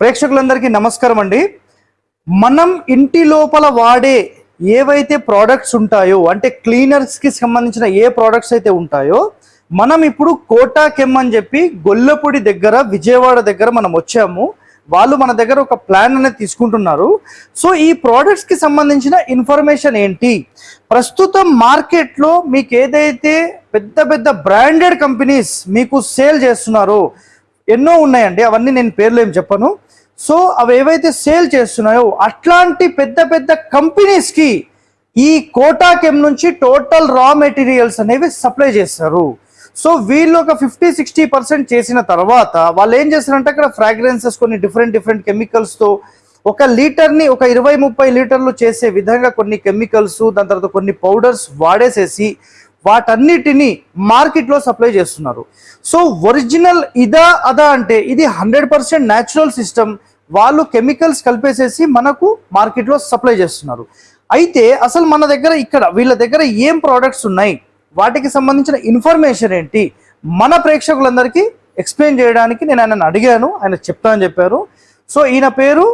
ప్రేక్షకులందరికీ నమస్కారం అండి. మనం ఇంటి లోపల వాడే ఏవైతే ప్రోడక్ట్స్ ఉంటాయో అంటే క్లీనర్స్కి సంబంధించిన ఏ ప్రోడక్ట్స్ అయితే ఉంటాయో మనం ఇప్పుడు కోటా కెమ్ అని చెప్పి గొల్లపూడి దగ్గర విజయవాడ దగ్గర మనం వచ్చాము. వాళ్ళు మన దగ్గర ఒక ప్లాన్ అనేది తీసుకుంటున్నారు. సో ఈ ప్రోడక్ట్స్కి సంబంధించిన ఇన్ఫర్మేషన్ ఏంటి? ప్రస్తుతం మార్కెట్లో మీకు ఏదైతే పెద్ద పెద్ద బ్రాండెడ్ కంపెనీస్ మీకు సేల్ చేస్తున్నారో ఎన్నో ఉన్నాయండి అవన్నీ నేను పేర్లు ఏం చెప్పను. సో అవి ఏవైతే సేల్ చేస్తున్నాయో అట్లాంటి పెద్ద పెద్ద కంపెనీస్కి ఈ కోటాకెమ్ నుంచి టోటల్ రా మెటీరియల్స్ అనేవి సప్లై చేస్తారు. సో వీళ్ళు ఒక ఫిఫ్టీ సిక్స్టీ పర్సెంట్ చేసిన తర్వాత వాళ్ళు ఏం చేస్తారంటే అక్కడ ఫ్రాగ్రెన్సెస్ కొన్ని డిఫరెంట్ డిఫరెంట్ కెమికల్స్తో ఒక లీటర్ని ఒక ఇరవై ముప్పై లీటర్లు చేసే విధంగా కొన్ని కెమికల్స్ దాని తర్వాత కొన్ని పౌడర్స్ వాడేసేసి వాటన్నిటిని మార్కెట్లో సప్లై చేస్తున్నారు. సో ఒరిజినల్ ఇదా అదా అంటే ఇది హండ్రెడ్ పర్సెంట్ న్యాచురల్ సిస్టమ్ వాళ్ళు కెమికల్స్ కలిపేసేసి మనకు మార్కెట్లో సప్లై చేస్తున్నారు. అయితే అసలు మన దగ్గర ఇక్కడ వీళ్ళ దగ్గర ఏం ప్రోడక్ట్స్ ఉన్నాయి? వాటికి సంబంధించిన ఇన్ఫర్మేషన్ ఏంటి? మన ప్రేక్షకులందరికీ ఎక్స్ప్లెయిన్ చేయడానికి నేను ఆయనను అడిగాను. ఆయన చెప్తా అని చెప్పారు. సో ఈయన పేరు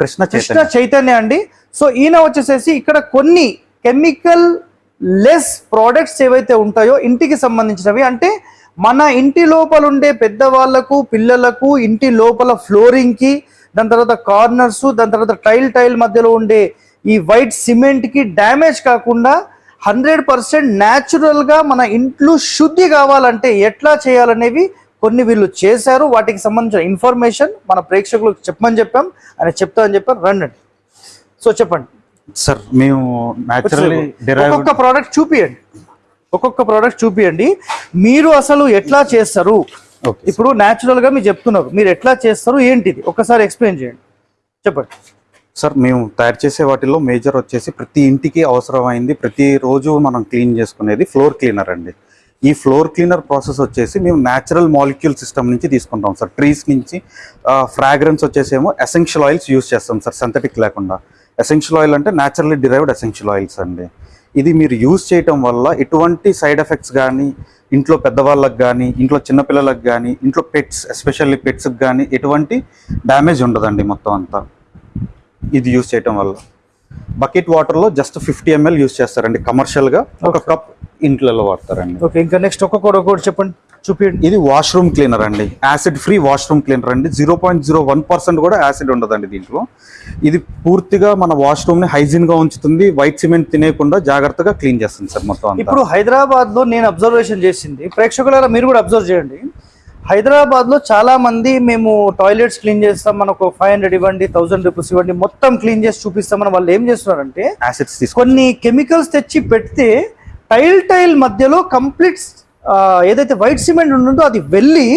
కృష్ణ కృష్ణ చైతన్య అండి. సో ఈయన వచ్చేసేసి ఇక్కడ కొన్ని కెమికల్ లెస్ ప్రోడక్ట్స్ ఏవైతే ఉంటాయో ఇంటికి సంబంధించినవి అంటే మన ఇంటి లోపల ఉండే పెద్దవాళ్ళకు పిల్లలకు ఇంటి లోపల ఫ్లోరింగ్కి దాని తర్వాత కార్నర్స్ దాని తర్వాత టైల్ టైల్ మధ్యలో ఉండే ఈ వైట్ సిమెంట్కి డ్యామేజ్ కాకుండా హండ్రెడ్ పర్సెంట్ న్యాచురల్గా మన ఇంట్లో శుద్ధి కావాలంటే ఎట్లా చేయాలనేవి కొన్ని వీళ్ళు చేశారు. వాటికి సంబంధించిన ఇన్ఫర్మేషన్ మన ప్రేక్షకులకు చెప్పమని చెప్పాం. ఆయన చెప్తా అని చెప్పారు. రండి. సో చెప్పండి. సార్ మేము న్యాచురల్లీ ఒక్కొక్క ప్రోడక్ట్ చూపియండి. ఒక్కొక్క ప్రోడక్ట్ చూపియండి. మీరు అసలు ఎట్లా చేస్తారు? ఇప్పుడు న్యాచురల్గా మీరు చెప్తున్నారు. మీరు ఎట్లా చేస్తారు? ఏంటిది? ఒక్కసారి ఎక్స్ప్లెయిన్ చేయండి. చెప్పండి. సార్ మేము తయారు చేసే వాటిలో మేజర్ వచ్చేసి ప్రతి ఇంటికి అవసరమైంది ప్రతి రోజు మనం క్లీన్ చేసుకునేది ఫ్లోర్ క్లీనర్ అండి. ఈ ఫ్లోర్ క్లీనర్ ప్రాసెస్ వచ్చేసి మేము న్యాచురల్ మాలిక్యూల్ సిస్టమ్ నుంచి తీసుకుంటాం సార్. ట్రీస్ నుంచి ఫ్రాగ్రెన్స్ వచ్చేసి ఏమో ఎసెన్షియల్ ఆయిల్స్ యూస్ చేస్తాం సార్ సింథటిక్ లేకుండా. ఎసెన్షియల్ ఆయిల్ అంటే న్యాచురల్లీ డిరైవ్డ్ ఎసెన్షియల్ ఆయిల్స్ అండి. ఇది మీరు యూస్ చేయటం వల్ల ఎటువంటి సైడ్ ఎఫెక్ట్స్ కానీ ఇంట్లో పెద్దవాళ్ళకి కానీ ఇంట్లో చిన్నపిల్లలకు కానీ ఇంట్లో పెట్స్ ఎస్పెషల్లీ పెట్స్కి కానీ ఎటువంటి డ్యామేజ్ ఉండదండి మొత్తం అంతా. ఇది యూస్ చేయటం వల్ల. బకెట్ వాటర్లో జస్ట్ ఫిఫ్టీ ఎంఎల్ యూస్ చేస్తారండి. కమర్షియల్గా ఒక కప్ ఇంట్లలో వాడతారండి. ఓకే ఇంకా నెక్స్ట్ ఒక్కొక్కటి ఒక్కొక్కటి చెప్పండి. చూపియండి. ఇది వాష్రూమ్ క్లీనర్ అండి. యాసిడ్ ఫ్రీ వాష్రూమ్ క్లీనర్ అండి. Zero point zero one percent కూడా యాసిడ్ ఉండదండి దీంట్లో. ఇది పూర్తిగా మన వాష్రూమ్ని హైజీన్గా ఉంచుతుంది. వైట్ సిమెంట్ తినేయకుండా జాగ్రత్తగా క్లీన్ చేస్తుంది సార్ మొత్తం ఇప్పుడు హైదరాబాద్లో నేను అబ్జర్వేషన్ చేసింది. ప్రేక్షకులారా మీరు కూడా అబ్జర్వ్ చేయండి. హైదరాబాద్లో చాలా మంది మేము టాయిలెట్స్ క్లీన్ చేస్తాం మనకు ఫైవ్ హండ్రెడ్ ఇవ్వండి థౌసండ్ రూపీస్ ఇవ్వండి మొత్తం క్లీన్ చేసి చూపిస్తామని వాళ్ళు ఏం చేస్తున్నారంటే యాసిడ్స్ కొన్ని కెమికల్స్ తెచ్చి పెడితే టైల్ టైల్ మధ్యలో కంప్లీట్ ఏదైతే వైట్ సిమెంట్ ఉంటుందో అది వెళ్ళి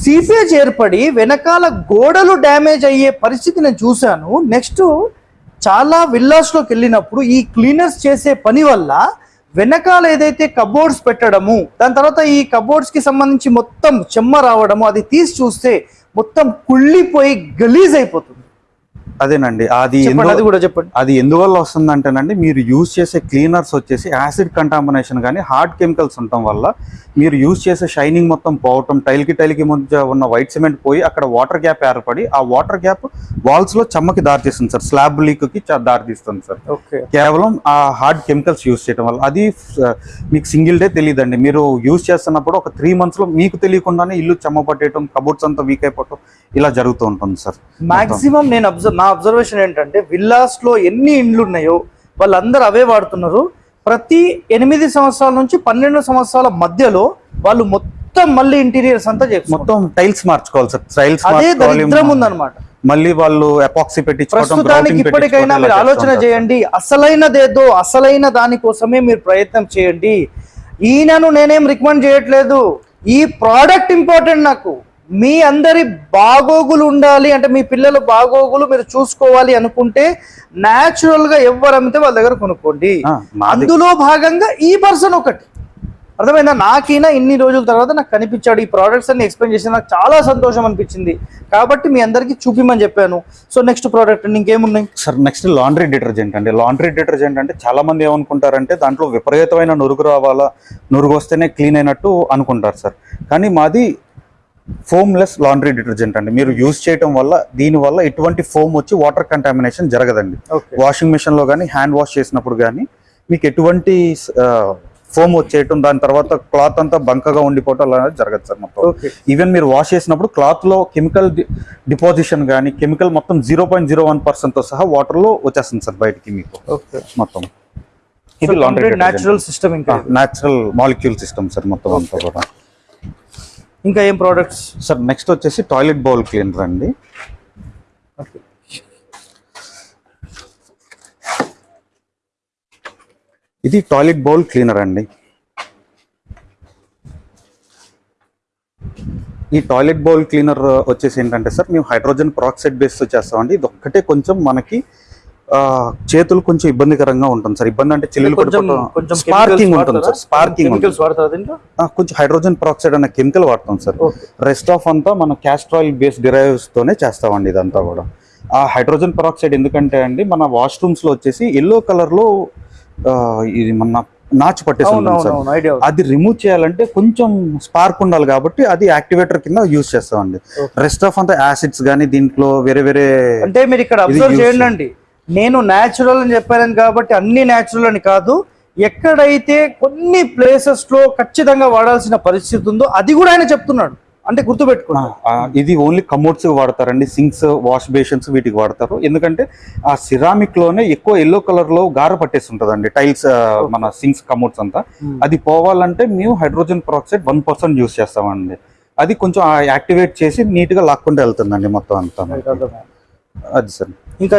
సీపేజ్ ఏర్పడి వెనకాల గోడలు డ్యామేజ్ అయ్యే పరిస్థితి నేను చూశాను. నెక్స్ట్ చాలా విల్లాస్లోకి వెళ్ళినప్పుడు ఈ క్లీనర్స్ చేసే పని వల్ల వెనకాల ఏదైతే కబోర్డ్స్ పెట్టడము దాని తర్వాత ఈ కబోర్డ్స్కి సంబంధించి మొత్తం చెమ్మ రావడము అది తీసి చూస్తే మొత్తం కుళ్ళిపోయి గలీజ్ అయిపోతుంది. అదేనండి. అది అది కూడా చెప్పండి. అది ఎందువల్ల వస్తుందంటేనండి మీరు యూజ్ చేసే క్లీనర్స్ వచ్చేసి యాసిడ్ కంటామినేషన్ కానీ హార్డ్ కెమికల్స్ ఉండటం వల్ల మీరు యూజ్ చేసే షైనింగ్ మొత్తం పోవటం టైల్కి టైల్కి మధ్య ఉన్న వైట్ సిమెంట్ పోయి అక్కడ వాటర్ గ్యాప్ ఏర్పడి ఆ వాటర్ గ్యాప్ వాల్స్లో చెమ్మకి దారితీస్తుంది సార్. స్లాబ్ లీక్కి చ- దారితీస్తుంది సార్. కేవలం ఆ హార్డ్ కెమికల్స్ యూజ్ చేయడం వల్ల. అది మీకు సింగిల్ డే తెలియదండి మీరు యూజ్ చేస్తున్నప్పుడు ఒక త్రీ మంత్స్లో మీకు తెలియకుండానే ఇల్లు చెమ్మ పట్టేయటం కబోర్డ్స్ అంతా వీక్ అయిపోవటం ఇలా జరుగుతూ ఉంటుంది సార్. మాక్సిమం నేను అబ్జర్వ్ నా అబ్జర్వేషన్ ఏంటంటే విల్లాస్లో ఎన్ని ఇండ్లు ఉన్నాయో వాళ్ళందరూ అవే వాడుతున్నారు. ప్రతి ఎనిమిది సంవత్సరాల నుంచి పన్నెండు సంవత్సరాల మధ్యలో వాళ్ళు మొత్తం మళ్ళీ ఇంటీరియర్స్ అంతా మొత్తం టైల్స్ మార్చుకోవాలి సార్. టైల్స్ అదే మార్చుకోవాలి దరిద్రం ఉందన్నమాట. మళ్ళీ వాళ్ళు ఎపాక్సీ ప్రస్తుతానికి ఇప్పటికైనా మీరు ఆలోచన. చేయండి. అసలైనదేదో అసలైన దానికోసమే మీరు ప్రయత్నం చేయండి. ఈయనను నేనేం రికమెండ్ చేయట్లేదు. ఈ ప్రోడక్ట్ ఇంపార్టెంట్ నాకు. మీ అందరి బాగోగులు ఉండాలి అంటే మీ పిల్లల బాగోగులు మీరు చూసుకోవాలి అనుకుంటే న్యాచురల్గా ఎవరు అమ్మితే వాళ్ళ దగ్గర కొనుక్కోండి. అందులో భాగంగా ఈ పర్సన్ ఒకటి. అర్థమైందా? నాకైనా ఇన్ని రోజుల తర్వాత నాకు కనిపించాడు. ఈ ప్రోడక్ట్స్ అన్ని ఎక్స్ప్లెయిన్ చేసి నాకు చాలా సంతోషం అనిపించింది. కాబట్టి మీ అందరికీ చూపిమని చెప్పాను. సో నెక్స్ట్ ప్రోడక్ట్ ఇంకేమున్నాయి? సార్ నెక్స్ట్ లాండ్రీ డిటర్జెంట్ అండి. లాండ్రీ డిటర్జెంట్ అంటే చాలా మంది ఏమనుకుంటారంటే దాంట్లో విపరీతమైన నురుగు రావాలా? నురుగు వస్తేనే క్లీన్ అయినట్టు అనుకుంటారు సార్. కానీ మాది ఫోమ్లెస్ లాండ్రీ డిటర్జెంట్ అండి. మీరు యూజ్ చేయడం వల్ల దీని వల్ల ఎటువంటి ఫోమ్ వచ్చి వాటర్ కంటామినేషన్ జరగదండి. వాషింగ్ మిషన్లో కానీ హ్యాండ్ వాష్ చేసినప్పుడు కానీ మీకు ఎటువంటి ఫోమ్ వచ్చేయటం దాని తర్వాత క్లాత్ అంతా బంకగా ఉండిపోవటం అనేది జరగదు సార్ మొత్తం. ఈవెన్ మీరు వాష్ చేసినప్పుడు క్లాత్లో కెమికల్ డిపాజిషన్ కానీ కెమికల్ మొత్తం జీరో పాయింట్ జీరో వన్ పర్సెంట్తో సహా వాటర్లో వచ్చేస్తుంది సార్ బయటికి మీకు. మొత్తం. ఇది లాండ్రీ న్యాచురల్ సిస్టమ్ ఇంకా. న్యాచురల్ మాలిక్యూల్ సిస్టమ్ సార్ మొత్తం అంతా కూడా. ఇంకా ఏం ప్రోడక్ట్స్ సార్ నెక్స్ట్ వచ్చేసి టాయిలెట్ బౌల్ క్లీనర్ అండి. ఇది టాయిలెట్ బౌల్ క్లీనర్ అండి. ఈ టాయిలెట్ బౌల్ క్లీనర్ వచ్చేసి ఏంటంటే సార్ మేము హైడ్రోజన్ పెరాక్సైడ్ బేస్ చేస్తామండి. ఇది ఒక్కటే కొంచెం మనకి చేతులు కొంచెం ఇబ్బందికరంగా ఉంటుంది సార్. ఇబ్బంది అంటే చెల్లెలు కొంచెం కొంచెం స్పార్కింగ్ ఉంటుంది సార్ స్పార్కింగ్ కొంచెం హైడ్రోజన్ పెరాక్సైడ్ అనే కెమికల్ వాడతాం సార్. రెస్ట్ ఆఫ్ అంతా మన క్యాస్ట్రాయిల్ బేస్ డిరైవ్స్ తోనే చేస్తామండి ఇదంతా కూడా. ఆ హైడ్రోజన్ పెరాక్సైడ్ ఎందుకంటే అండి మన వాష్రూమ్స్లో వచ్చేసి ఎల్లో కలర్లో ఆ, ఇది మన నాచు పట్టేసి అది రిమూవ్ చేయాలంటే కొంచెం స్పార్క్ ఉండాలి కాబట్టి అది యాక్టివేటర్ కింద యూజ్ చేస్తామండి. రెస్ట్ ఆఫ్ అంతా యాసిడ్స్ కానీ దీంట్లో వేరే వేరే అంటే మీరు ఇక్కడ అబ్జర్వ్ చేయండి నేను న్యాచురల్ అని చెప్పాను కాబట్టి అన్ని న్యాచురల్ అని కాదు. ఎక్కడైతే కొన్ని ప్లేసెస్లో ఖచ్చితంగా వాడాల్సిన పరిస్థితి ఉందో అది కూడా ఆయన చెప్తున్నాడు. అంటే ఆ, గుర్తుపెట్టుకున్నా ఆ, ఇది ఓన్లీ కమోడ్స్ వాడతారండి. సింక్స్ వాష్ బేషన్స్ వీటికి వాడతారు. ఎందుకంటే ఆ సిరామిక్లోనే ఎక్కువ ఎల్లో కలర్లో గార పట్టేసి ఉంటదండి టైల్స్ మన సింక్స్ కమోడ్స్ అంతా. అది పోవాలంటే మేము hydrogen peroxide one percent use చేస్తామండి. అది కొంచెం యాక్టివేట్ చేసి నీట్గా లాక్కుంటూ వెళ్తుందండి మొత్తం అంతా అది సార్. ఇంకా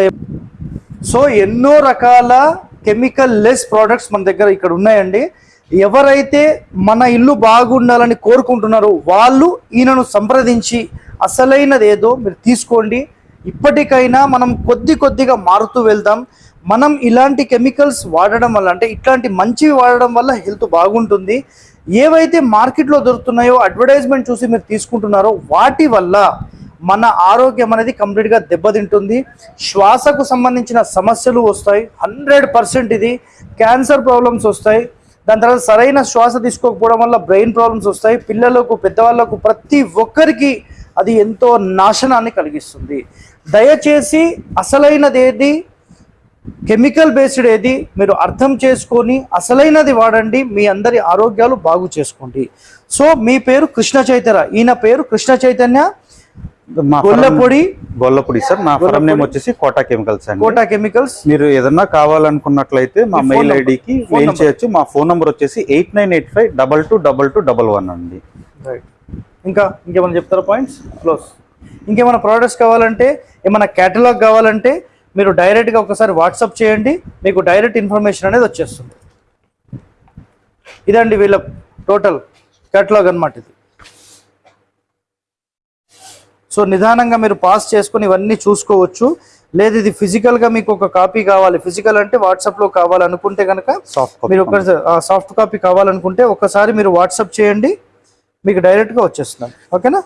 సో ఎన్నో రకాల కెమికల్ లెస్ ప్రోడక్ట్స్ మన దగ్గర ఇక్కడ ఉన్నాయండి. ఎవరైతే మన ఇల్లు బాగుండాలని కోరుకుంటున్నారో వాళ్ళు ఈయనను సంప్రదించి అసలైనది ఏదో మీరు తీసుకోండి. ఇప్పటికైనా మనం కొద్ది కొద్దిగా మారుతూ వెళ్దాం. మనం ఇలాంటి కెమికల్స్ వాడడం వల్ల అంటే ఇట్లాంటి మంచివి వాడడం వల్ల హెల్త్ బాగుంటుంది. ఏవైతే మార్కెట్లో దొరుకుతున్నాయో అడ్వర్టైజ్మెంట్ చూసి మీరు తీసుకుంటున్నారో వాటి వల్ల మన ఆరోగ్యం అనేది కంప్లీట్గా దెబ్బతింటుంది. శ్వాసకు సంబంధించిన సమస్యలు వస్తాయి. హండ్రెడ్ పర్సెంట్ ఇది. క్యాన్సర్ ప్రాబ్లమ్స్ వస్తాయి. దాని తర్వాత సరైన శ్వాస తీసుకోకపోవడం వల్ల బ్రెయిన్ ప్రాబ్లమ్స్ వస్తాయి. పిల్లలకు పెద్దవాళ్ళకు ప్రతి ఒక్కరికి అది ఎంతో నాశనాన్ని కలిగిస్తుంది. దయచేసి అసలైనది ఏది? కెమికల్ బేస్డ్ ఏది? మీరు అర్థం చేసుకొని అసలైనది వాడండి. మీ అందరి ఆరోగ్యాలు బాగు చేసుకోండి. సో మీ పేరు కృష్ణ చైతన్య. ఈయన పేరు కృష్ణ చైతన్య. గొల్లపొడి. గొల్లపొడి సార్. నా ఫరం నేమ్ వచ్చేసి కోటా కెమికల్స్ అండి. కోటా కెమికల్స్. మీరు ఏదన్నా కావాలనుకున్నట్లయితే మా మెయిల్. ఐడికి మెయిల్. చేయొచ్చు. మా ఫోన్ నంబర్ వచ్చేసి eight nine eight five double two double two double one అండి. రైట్. ఇంకా ఇంకేమైనా చెప్తారా పాయింట్స్? క్లోజ్. ఇంకేమైనా ప్రోడక్ట్స్ కావాలంటే ఏమైనా కేటలాగ్ కావాలంటే మీరు డైరెక్ట్గా ఒకసారి వాట్సాప్ చేయండి. మీకు డైరెక్ట్ ఇన్ఫర్మేషన్ అనేది వచ్చేస్తుంది. ఇదండి వీళ్ళ టోటల్ కేటలాగ్ అన్నమాట ఇది. సో నిదానంగా మీరు పాస్ చేసుకొని ఇవన్నీ చూసుకోవచ్చు. లేదు ఇది ఫిజికల్గా మీకు ఒక కాపీ కావాలి. ఫిజికల్ అంటే వాట్సాప్లో కావాలనుకుంటే కనుక సాఫ్ట్ మీరు ఒక సాఫ్ట్ కాపీ కావాలనుకుంటే ఒకసారి మీరు వాట్సాప్ చేయండి. మీకు డైరెక్ట్గా వచ్చేస్తున్నాం ఓకేనా?